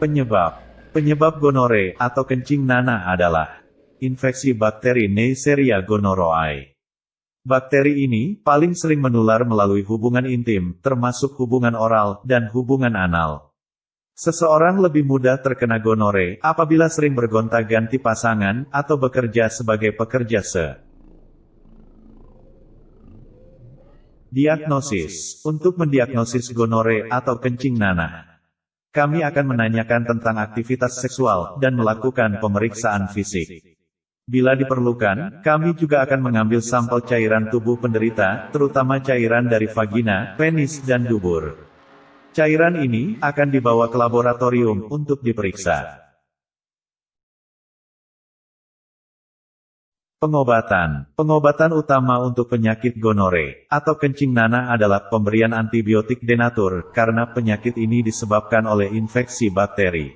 Penyebab Penyebab gonore atau kencing nanah adalah infeksi bakteri Neisseria gonorrhoeae. Bakteri ini paling sering menular melalui hubungan intim, termasuk hubungan oral dan hubungan anal. Seseorang lebih mudah terkena gonore apabila sering bergonta-ganti pasangan atau bekerja sebagai pekerja se. Diagnosis Untuk mendiagnosis gonore atau kencing nanah, kami akan menanyakan tentang aktivitas seksual dan melakukan pemeriksaan fisik. Bila diperlukan, kami juga akan mengambil sampel cairan tubuh penderita, terutama cairan dari vagina, penis, dan dubur. Cairan ini akan dibawa ke laboratorium untuk diperiksa. Pengobatan Pengobatan utama untuk penyakit gonore, atau kencing nanah adalah pemberian antibiotik denatur, karena penyakit ini disebabkan oleh infeksi bakteri.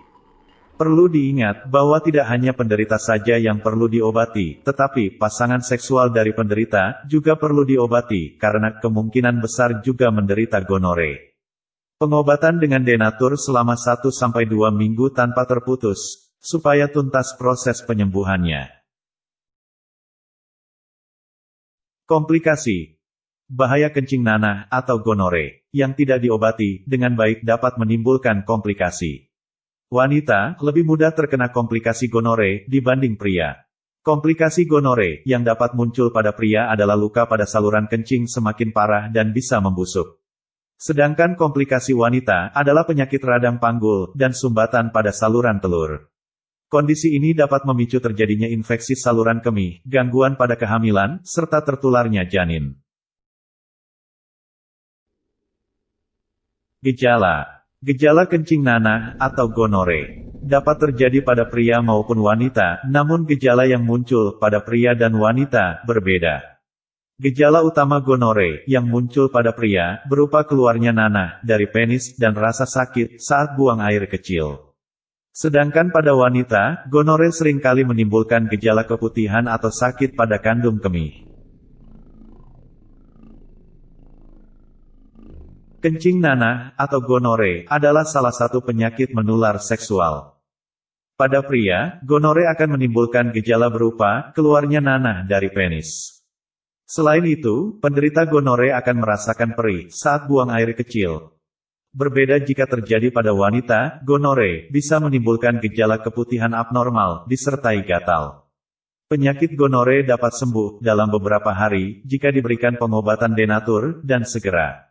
Perlu diingat, bahwa tidak hanya penderita saja yang perlu diobati, tetapi pasangan seksual dari penderita, juga perlu diobati, karena kemungkinan besar juga menderita gonore. Pengobatan dengan denatur selama 1-2 minggu tanpa terputus, supaya tuntas proses penyembuhannya. Komplikasi Bahaya kencing nanah atau gonore yang tidak diobati dengan baik dapat menimbulkan komplikasi. Wanita lebih mudah terkena komplikasi gonore dibanding pria. Komplikasi gonore yang dapat muncul pada pria adalah luka pada saluran kencing semakin parah dan bisa membusuk. Sedangkan komplikasi wanita adalah penyakit radang panggul dan sumbatan pada saluran telur. Kondisi ini dapat memicu terjadinya infeksi saluran kemih, gangguan pada kehamilan, serta tertularnya janin. Gejala Gejala kencing nanah, atau gonore, dapat terjadi pada pria maupun wanita, namun gejala yang muncul pada pria dan wanita berbeda. Gejala utama gonore yang muncul pada pria berupa keluarnya nanah dari penis dan rasa sakit saat buang air kecil. Sedangkan pada wanita, gonore sering kali menimbulkan gejala keputihan atau sakit pada kandung kemih. Kencing nanah, atau gonore, adalah salah satu penyakit menular seksual. Pada pria, gonore akan menimbulkan gejala berupa keluarnya nanah dari penis. Selain itu, penderita gonore akan merasakan perih saat buang air kecil, Berbeda jika terjadi pada wanita, gonore bisa menimbulkan gejala keputihan abnormal, disertai gatal. Penyakit gonore dapat sembuh dalam beberapa hari jika diberikan pengobatan denatur dan segera.